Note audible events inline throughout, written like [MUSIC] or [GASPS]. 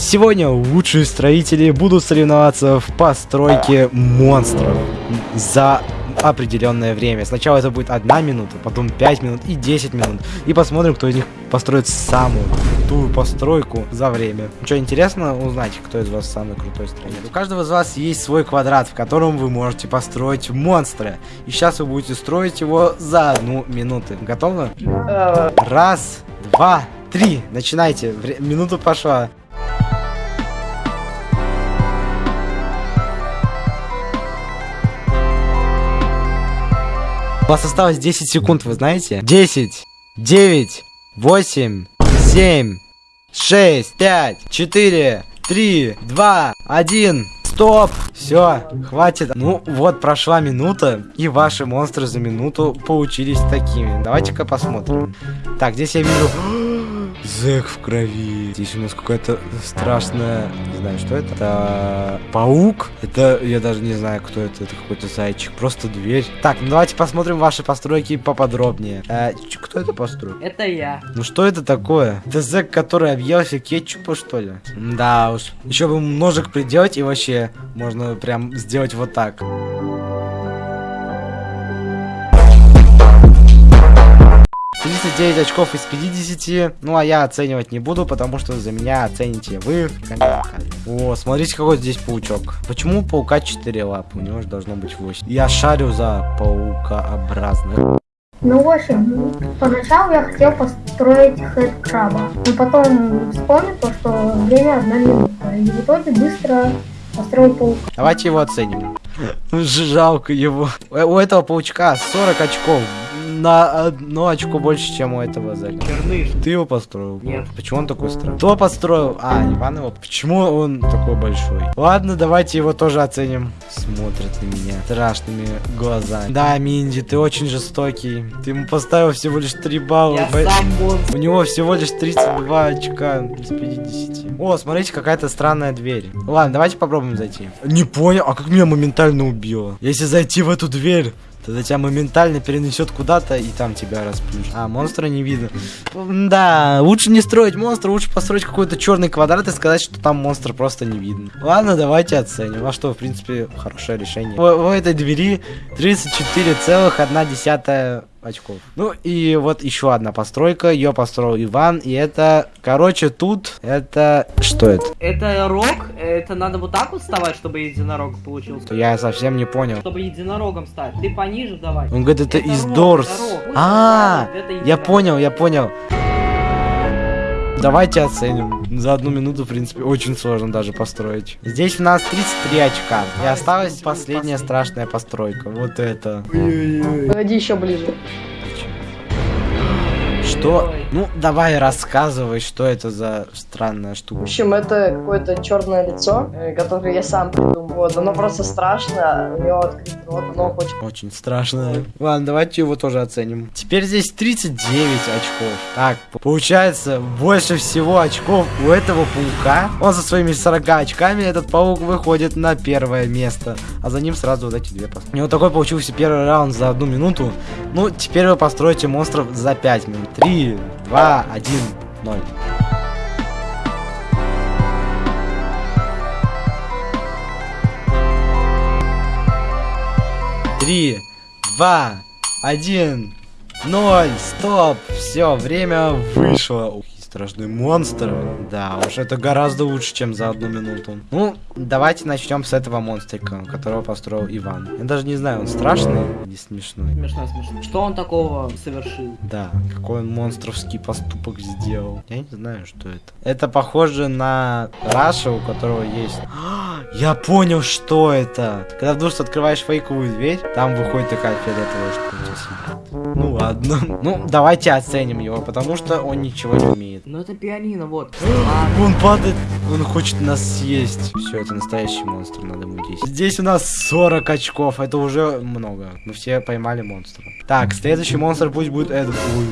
Сегодня лучшие строители будут соревноваться в постройке монстров за определенное время. Сначала это будет одна минута, потом 5 минут и 10 минут. И посмотрим, кто из них построит самую крутую постройку за время. Что, интересно узнать, кто из вас самый крутой строитель? У каждого из вас есть свой квадрат, в котором вы можете построить монстра. И сейчас вы будете строить его за одну минуту. Готовы? Раз, два, три. Начинайте. Вре- Минута пошла. Вас осталось 10 секунд, вы знаете? 10, 9, 8, 7, 6, 5, 4, 3, 2, 1. Стоп! Все, хватит. Ну вот, прошла минута, и ваши монстры за минуту получились такими. Давайте-ка посмотрим. Так, здесь я вижу... Зэк в крови. Здесь у нас какая-то страшная... Не знаю, что это. Это... Паук? Это... Я даже не знаю, кто это. Это какой-то зайчик. Просто дверь. Так, ну давайте посмотрим ваши постройки поподробнее. Э, кто это построил? Это я. Ну что это такое? Это зэк, который объелся кетчупа, что ли? Да уж. Еще бы ножик приделать, и вообще можно прям сделать вот так. Тридцать девять очков из 50. Ну а я оценивать не буду, потому что за меня оцените вы в комментариях. О, смотрите, какой здесь паучок. Почему у паука 4 лапы? У него же должно быть 8. Я шарю за паукообразных. Ну, в общем, поначалу я хотел построить хэт-краба, но потом вспомнил то, что время одна минута, и в итоге быстро построил паука. Давайте его оценим. [LAUGHS] Жалко его. Э, У этого паучка 40 очков. На одно очко больше, чем у этого зэка. Черныш. Ты его построил? Нет. Почему он такой странный? Кто построил? А, Иван его. Почему он такой большой? Ладно, давайте его тоже оценим. Смотрит на меня страшными глазами. Да, Минди, ты очень жестокий. Ты ему поставил всего лишь 3 балла. Я Бо- сам монстр. У него всего лишь 32 очка из 50. О, смотрите, какая-то странная дверь. Ладно, давайте попробуем зайти. Не понял, а как меня моментально убило? Если зайти в эту дверь, тогда тебя моментально перенесет куда-то и там тебя расплющит. А, монстра не видно. Да, лучше не строить монстра, лучше построить какой-то черный квадрат и сказать, что там монстр просто не видно. Ладно, давайте оценим. А что, в принципе, хорошее решение. В, в этой двери 34,1 очков. Ну и вот еще одна постройка, ее построил Иван, и это, короче, тут это, что это? Это рог? Это надо вот так вот вставать, чтобы единорог получился? Я совсем не понял. Чтобы единорогом стать. Ты пониже давай. Он говорит, это, из рог, Дорс. это рог. А, Это я понял, я понял. Давайте оценим. За одну минуту, в принципе, очень сложно даже построить. Здесь у нас 33 очка. И осталась последняя страшная постройка. Вот это. Погоди еще ближе. Что? Ну, давай рассказывай, что это за странная В штука. общем, это какое-то черное лицо, э, которое я сам придумал. Вот, оно просто страшно, у него открыт рот, оно хочет... Очень страшно. Ладно, давайте его тоже оценим. Теперь здесь 39 очков. Так, получается, больше всего очков у этого паука. Он со своими 40 очками, этот паук выходит на первое место. А за ним сразу вот эти две постройки. У него такой получился первый раунд за одну минуту. Ну, теперь вы построите монстров за 5 минут. 3, 2, 1, 0. Три, два, один, ноль, стоп, все, время вышло. Страшный монстр. Да, уж это гораздо лучше, чем за одну минуту. Ну, давайте начнем с этого монстрика, которого построил Иван. Я даже не знаю, он страшный или смешной. Смешно, смешно. Что он такого совершил? Да, какой он монстровский поступок сделал. Я не знаю, что это. Это похоже на Раша, у которого есть... Я понял, что это. Когда вдруг открываешь фейковую дверь, там выходит такая фиолетовая штука. Ну ладно. [LAUGHS] Ну, давайте оценим его, потому что он ничего не умеет. Ну это пианино, вот. Он падает, он хочет нас съесть. Все, это настоящий монстр, надо 10. Здесь у нас 40 очков, это уже много. Мы все поймали монстра. Так, следующий монстр пусть будет этот. Ой,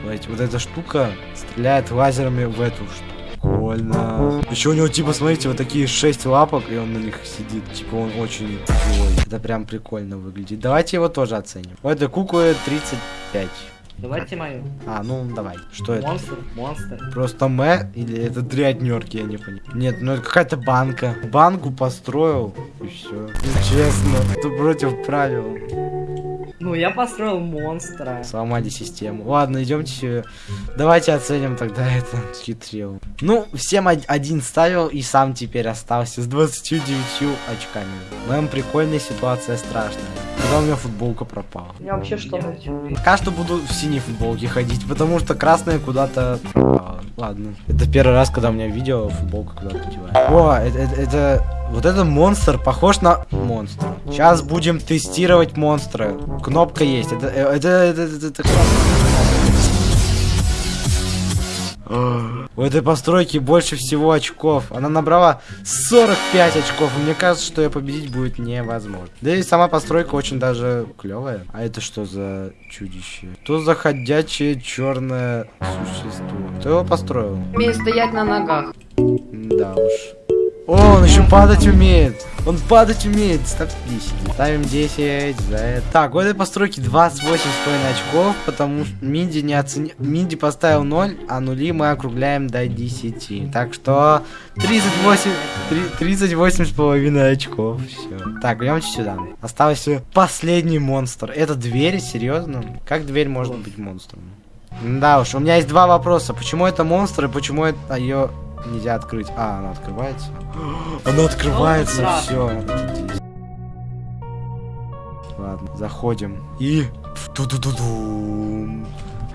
смотрите, вот эта штука стреляет лазерами в эту штуку. Прикольно. Еще у него, типа, смотрите, вот такие 6 лапок, и он на них сидит. Типа, он очень живой. Это прям прикольно выглядит. Давайте его тоже оценим. У этой куклы 35 Давайте мою. А, ну давай. Что это? Монстр, монстр. Просто Мэ или это дряднерки, я не понял. Нет, ну это какая-то банка. Банку построил и все. Честно, это против правил. Ну, я построил монстра. Сломали систему. Ладно, идемте. Давайте оценим тогда [LAUGHS] это. Хитрил. Ну, всем од- один ставил и сам теперь остался с 29 очками. Мэм, прикольная ситуация страшная. Когда у меня футболка пропала. У меня вообще что Пока что буду в синей футболке ходить, потому что красная куда-то пропала. Ладно. Это первый раз, когда у меня видео футболка куда-то девает. О, это, это, это- Вот это монстр похож на монстра. Сейчас будем тестировать монстра. Кнопка есть. Это, э, это, это, это, это кнопка. У этой постройки больше всего очков. Она набрала 45 очков. Мне кажется, что ее победить будет невозможно. Да и сама постройка очень даже клевая. А это что за чудище? Что за ходячее черное существо? Кто его построил? Умеет стоять на ногах. Да уж. О, он еще падать умеет. Он падать умеет. Ставь 10. Ставим 10 за это. Так, у этой постройки 28,5 очков, потому что Минди не оценил. Минди поставил 0, а нули мы округляем до 10. Так что 38, три- 38,5 очков. Все. Так, идемте сюда. Остался последний монстр. Это дверь? Серьезно? Как дверь может быть монстром? Да уж, у меня есть два вопроса. Почему это монстр и почему это ее нельзя открыть? А, она открывается. [GASPS] Она открывается, все. Ладно, заходим. И... Ту-ду-ду-дум.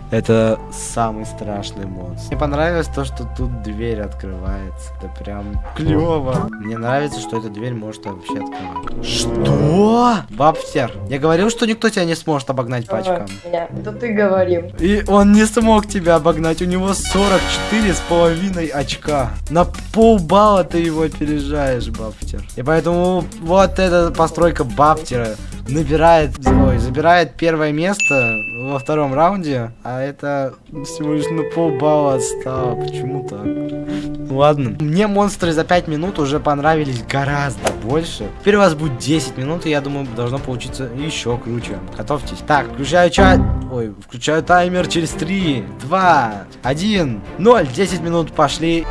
Это самый страшный монстр. Мне понравилось то, что тут дверь открывается. Это прям клево. Мне нравится, что эта дверь может вообще открывать. Что? Бабтер, я говорил, что никто тебя не сможет обогнать по очкам. Меня. Это ты говорил. И он не смог тебя обогнать. У него 44 с половиной очка. На полбалла ты его опережаешь, Бафтер. И поэтому вот эта постройка Бафтера набирает, ой, забирает первое место во втором раунде, а это всего лишь на полбалла отстало. Почему так? Ну Ладно. Мне монстры за 5 минут уже понравились гораздо больше. Теперь у вас будет 10 минут, и я думаю, должно получиться еще круче. Готовьтесь. Так, включаю чат. Ой, включаю таймер через 3, 2, 1, 0. 10 минут пошли.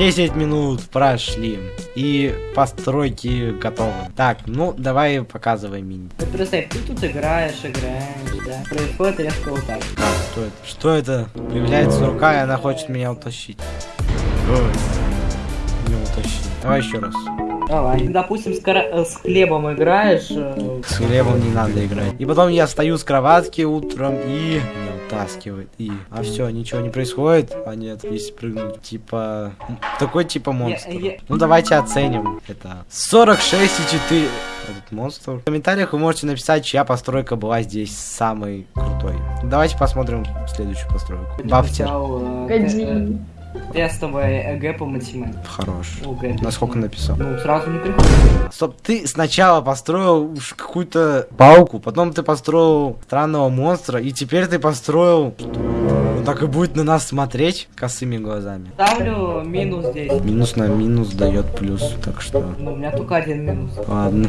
Десять минут прошли. И постройки готовы. Так, ну давай показывай мини. Вот представь, ты тут играешь, играешь, да. Происходит резко вот так. Так, что это? Что это? Появляется рука, и она хочет меня утащить. Ой. Не утащить. Давай еще раз. Давай. Допустим, с, кара- э, с хлебом играешь. э, С хлебом не надо играть. И потом я встаю с кроватки утром и меня утаскивает. И... А все, ничего не происходит. А нет, если прыгнуть. Типа... Такой типа монстр. я- Ну давайте оценим это. 46,4 этот монстр. В комментариях вы можете написать, чья постройка была здесь самой крутой. Давайте посмотрим следующую постройку. Бафтер. Тестовое ЭГЭ по математике. Хорош. ОГЭ. Насколько написал? Ну, сразу не приходит. Стоп, ты сначала построил уж какую-то пауку, потом ты построил странного монстра, и теперь ты построил... Он так и будет на нас смотреть косыми глазами. Ставлю минус здесь. Минус на минус дает плюс, так что... Ну, у меня только один минус. Ладно.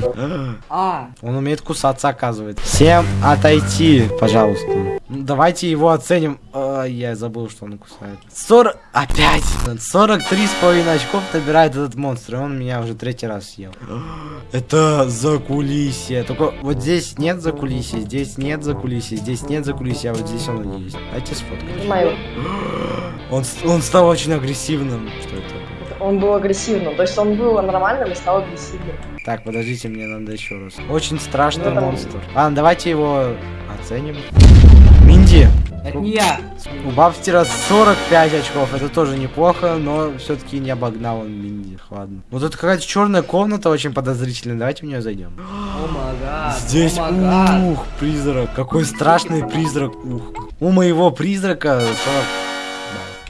А, Он умеет кусаться, оказывается. Всем отойти, пожалуйста. Ну, Давайте его оценим. А, я забыл, что он кусает. 40... Опять! 43 с половиной очков набирает этот монстр, и он меня уже третий раз съел. Это за кулисье. Только вот здесь нет за кулисье, здесь нет за кулисье, здесь нет за кулисье, а вот здесь оно есть. Дайте сфоткать. Мою. Он, он стал очень агрессивным. Что это? Он был агрессивным. То есть он был нормальным и стал агрессивным. Так, подождите, мне надо еще раз. Очень страшный Ну, там- монстр. Ладно, давайте его оценим. Минди, это не я. у Бабстера 45 очков. Это тоже неплохо, но все-таки не обогнал он Минди. Ладно. Вот тут какая-то черная комната очень подозрительная. Давайте в нее зайдем. О мага. Здесь, мага. ух, призрак. Какой страшный призрак. Ух. У моего призрака 40...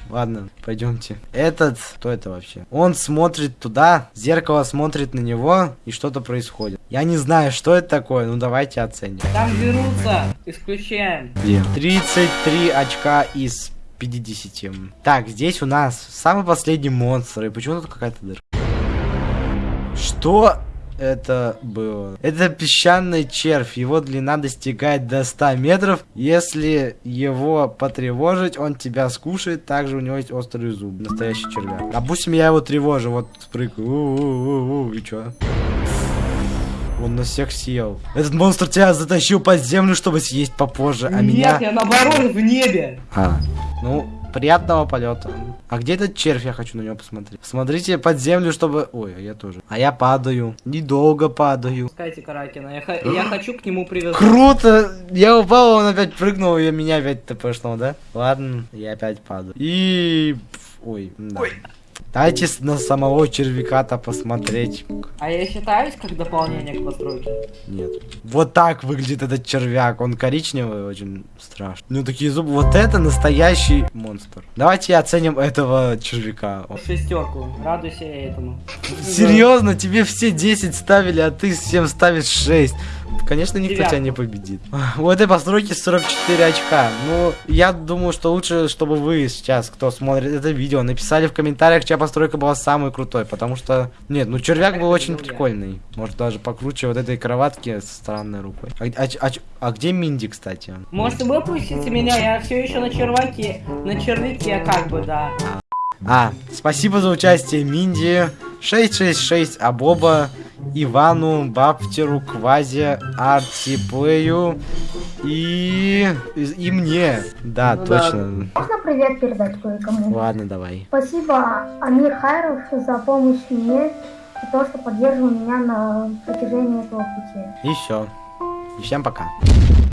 Ладно, пойдемте. Этот, кто это вообще? Он смотрит туда, зеркало смотрит на него, и что-то происходит. Я не знаю, что это такое, ну давайте оценим. Там берутся. Исключаем. Где? 33 очка из 50. Так, здесь у нас самый последний монстр. И почему тут какая-то дырка? Что? Это было? Это песчаный червь. Его длина достигает до 100 метров. Если его потревожить, он тебя скушает. Также у него есть острый зуб. Настоящий червяк. Допустим, я его тревожу. Вот спрыгаю. И чё? Он на всех съел. Этот монстр тебя затащил под землю, чтобы съесть попозже, а Нет, меня... я наоборот в небе. А, ну, приятного полета. А где этот червь? Я хочу на него посмотреть. Смотрите под землю, чтобы... Ой, а я тоже. А я падаю. Недолго падаю. Пускайте Каракина. Я, х- я хочу к нему привязаться. Круто! Я упал, он опять прыгнул, и меня опять тпшнул, да? Ладно, я опять падаю. И... Ой, да. Дайте на самого червяка-то посмотреть. А я считаюсь как дополнение к постройке? Нет. Вот так выглядит этот червяк. Он коричневый, очень страшный. У него такие зубы. Вот это настоящий монстр. Давайте оценим этого червяка. Шестерку. Радуйся этому. Серьезно, тебе все 10 ставили, а ты всем ставишь 6. Конечно, никто Девятку. тебя не победит. [LAUGHS] У этой постройки 44 очка. Ну, я думаю, что лучше, чтобы вы сейчас, кто смотрит это видео, написали в комментариях, чья постройка была самой крутой. Потому что, нет, ну червяк был очень прикольный. Может, даже покруче вот этой кроватки с странной рукой. А, а а а где Минди, кстати? Может, выпустите меня? Я все еще на черваке. На червяке, как бы, да. А, спасибо за участие Минди, 666 Абоба, Ивану, Баптеру, Квазе, Артиплею и... и мне. Да, Ну да. точно. Можно привет передать кое-кому? Ладно, давай. Спасибо, Амир Хайров, за помощь мне и то, что поддерживал меня на протяжении этого пути. И все. И всем пока.